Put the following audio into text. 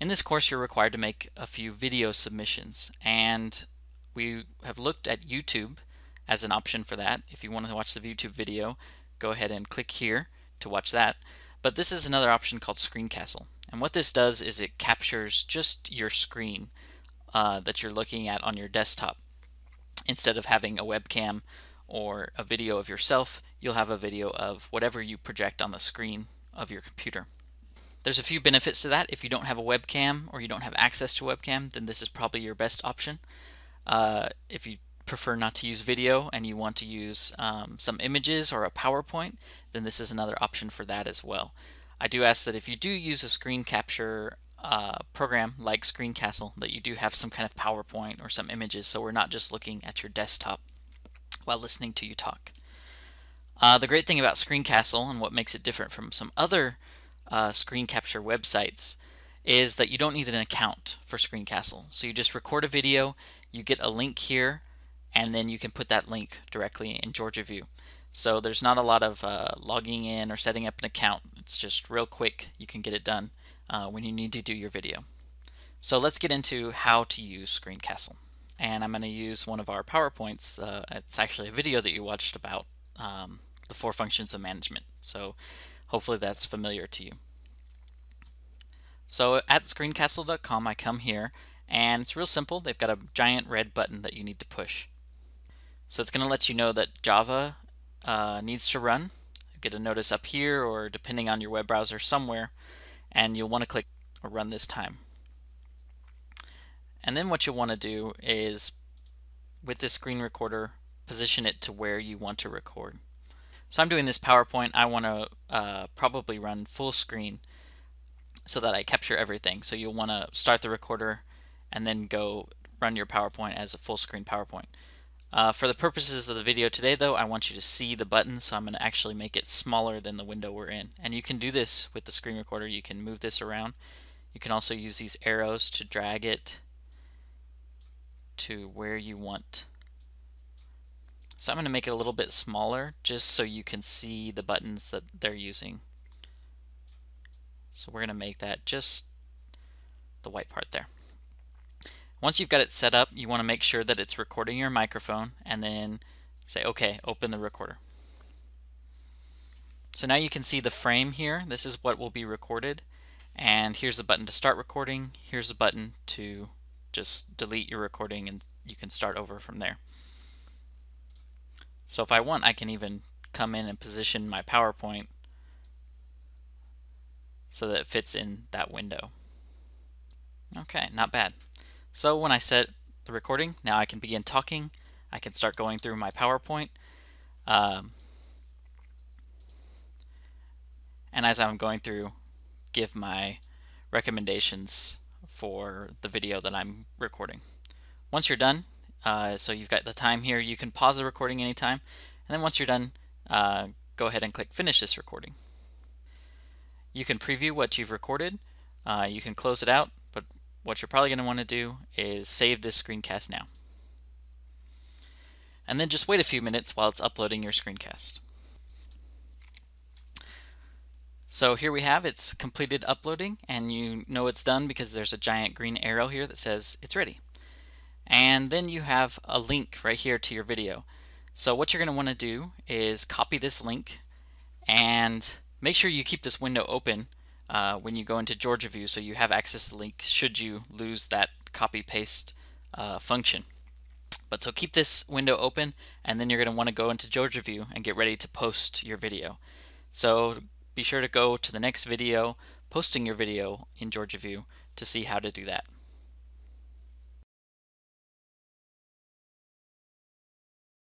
In this course you're required to make a few video submissions and we have looked at YouTube as an option for that. If you want to watch the YouTube video go ahead and click here to watch that. But this is another option called Screencastle and what this does is it captures just your screen uh, that you're looking at on your desktop. Instead of having a webcam or a video of yourself, you'll have a video of whatever you project on the screen of your computer. There's a few benefits to that. If you don't have a webcam or you don't have access to webcam, then this is probably your best option. Uh, if you prefer not to use video and you want to use um, some images or a PowerPoint, then this is another option for that as well. I do ask that if you do use a screen capture uh, program like Screencastle, that you do have some kind of PowerPoint or some images so we're not just looking at your desktop while listening to you talk. Uh, the great thing about Screencastle and what makes it different from some other uh, screen capture websites is that you don't need an account for Screencastle. So you just record a video, you get a link here, and then you can put that link directly in Georgia View. So there's not a lot of uh, logging in or setting up an account. It's just real quick. You can get it done uh, when you need to do your video. So let's get into how to use Screencastle. And I'm going to use one of our PowerPoints. Uh, it's actually a video that you watched about um, the four functions of management. So Hopefully that's familiar to you. So at screencastle.com I come here and it's real simple. They've got a giant red button that you need to push. So it's going to let you know that Java uh, needs to run. You get a notice up here or depending on your web browser somewhere and you'll want to click or run this time. And then what you'll want to do is with this screen recorder position it to where you want to record. So I'm doing this PowerPoint. I want to uh, probably run full screen so that I capture everything. So you'll want to start the recorder and then go run your PowerPoint as a full screen PowerPoint. Uh, for the purposes of the video today though, I want you to see the button, so I'm going to actually make it smaller than the window we're in. And you can do this with the screen recorder. You can move this around. You can also use these arrows to drag it to where you want so I'm going to make it a little bit smaller just so you can see the buttons that they're using. So we're going to make that just the white part there. Once you've got it set up, you want to make sure that it's recording your microphone and then say, okay, open the recorder. So now you can see the frame here. This is what will be recorded. And here's the button to start recording. Here's a button to just delete your recording and you can start over from there. So if I want, I can even come in and position my PowerPoint so that it fits in that window. Okay, not bad. So when I set the recording, now I can begin talking. I can start going through my PowerPoint. Um, and as I'm going through, give my recommendations for the video that I'm recording. Once you're done, uh, so you've got the time here. You can pause the recording anytime. And then once you're done, uh, go ahead and click Finish this recording. You can preview what you've recorded. Uh, you can close it out, but what you're probably going to want to do is save this screencast now. And then just wait a few minutes while it's uploading your screencast. So here we have it's completed uploading and you know it's done because there's a giant green arrow here that says it's ready and then you have a link right here to your video. So what you're going to want to do is copy this link and make sure you keep this window open uh, when you go into Georgia View so you have access to the link should you lose that copy paste uh, function. But so keep this window open and then you're going to want to go into Georgia View and get ready to post your video. So be sure to go to the next video posting your video in Georgia View to see how to do that.